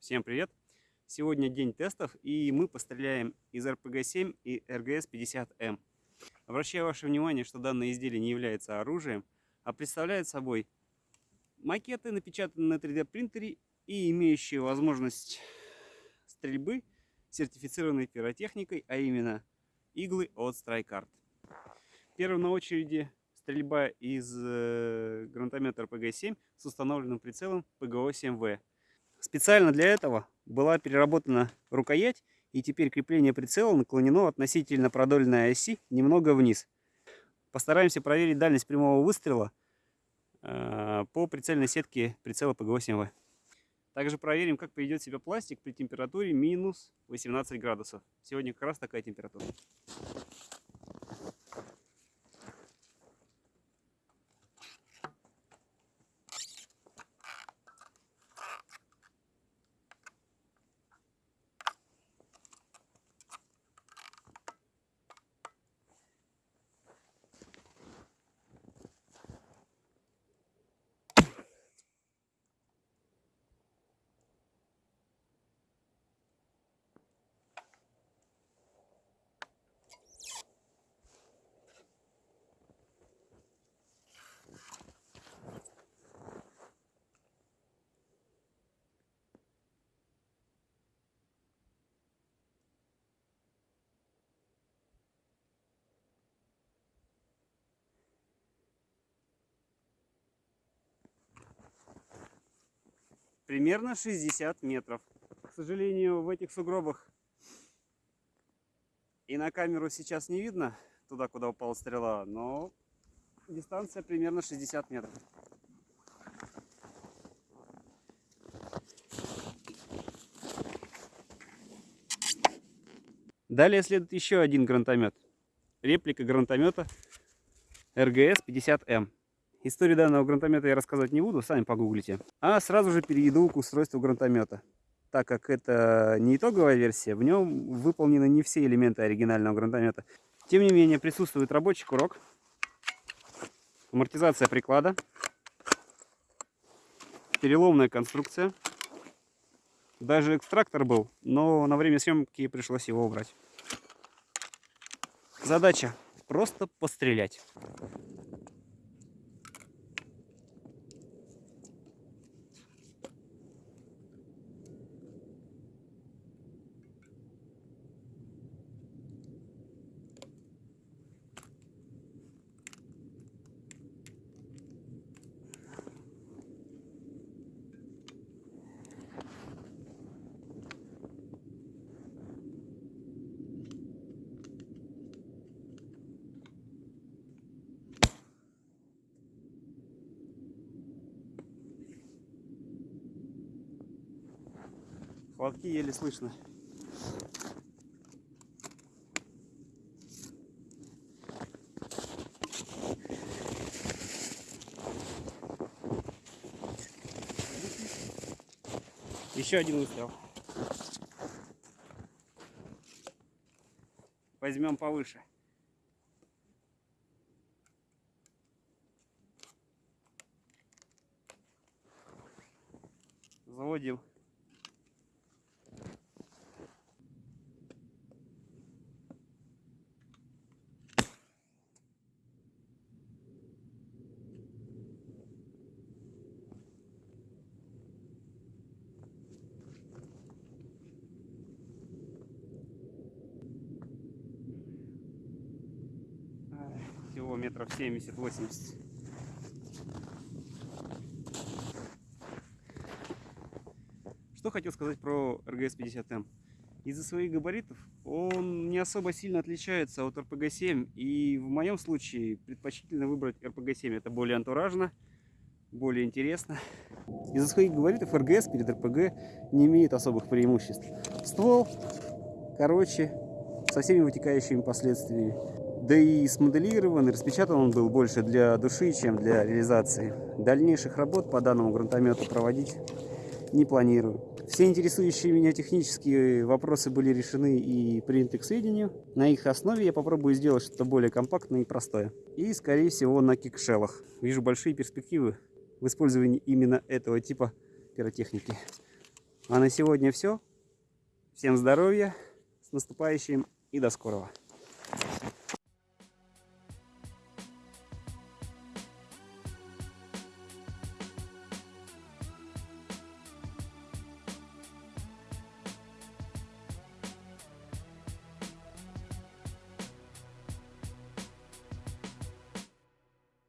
Всем привет! Сегодня день тестов и мы постреляем из RPG-7 и RGS-50M. Обращаю ваше внимание, что данное изделие не является оружием, а представляет собой макеты, напечатанные на 3D принтере и имеющие возможность стрельбы сертифицированной пиротехникой, а именно иглы от StrikeArt. Первым на очереди стрельба из э, гранатомета RPG-7 с установленным прицелом PGO-7V. Специально для этого была переработана рукоять, и теперь крепление прицела наклонено относительно продольной оси немного вниз. Постараемся проверить дальность прямого выстрела э, по прицельной сетке прицела PGO-7V. Также проверим, как поведет себя пластик при температуре минус 18 градусов. Сегодня как раз такая температура. Примерно 60 метров. К сожалению, в этих сугробах и на камеру сейчас не видно туда, куда упала стрела, но дистанция примерно 60 метров. Далее следует еще один гранатомет. Реплика гранатомета РГС-50М. Историю данного гранатомета я рассказывать не буду, сами погуглите. А сразу же перейду к устройству гранатомета. Так как это не итоговая версия, в нем выполнены не все элементы оригинального гранатомета. Тем не менее, присутствует рабочий курок, амортизация приклада, переломная конструкция. Даже экстрактор был, но на время съемки пришлось его убрать. Задача просто пострелять. Хлопки еле слышно. Еще один выстрел. Возьмем повыше. Заводим всего метров 70-80. Что хотел сказать про РГС-50М. Из-за своих габаритов он не особо сильно отличается от РПГ-7. И в моем случае предпочтительно выбрать РПГ-7. Это более антуражно, более интересно. Из-за своих габаритов РГС перед РПГ не имеет особых преимуществ. Ствол короче, со всеми вытекающими последствиями. Да и смоделирован и распечатан он был больше для души, чем для реализации. Дальнейших работ по данному гранатомету проводить не планирую. Все интересующие меня технические вопросы были решены и приняты к сведению. На их основе я попробую сделать что-то более компактное и простое. И, скорее всего, на кикшелах. Вижу большие перспективы в использовании именно этого типа пиротехники. А на сегодня все. Всем здоровья, с наступающим и до скорого.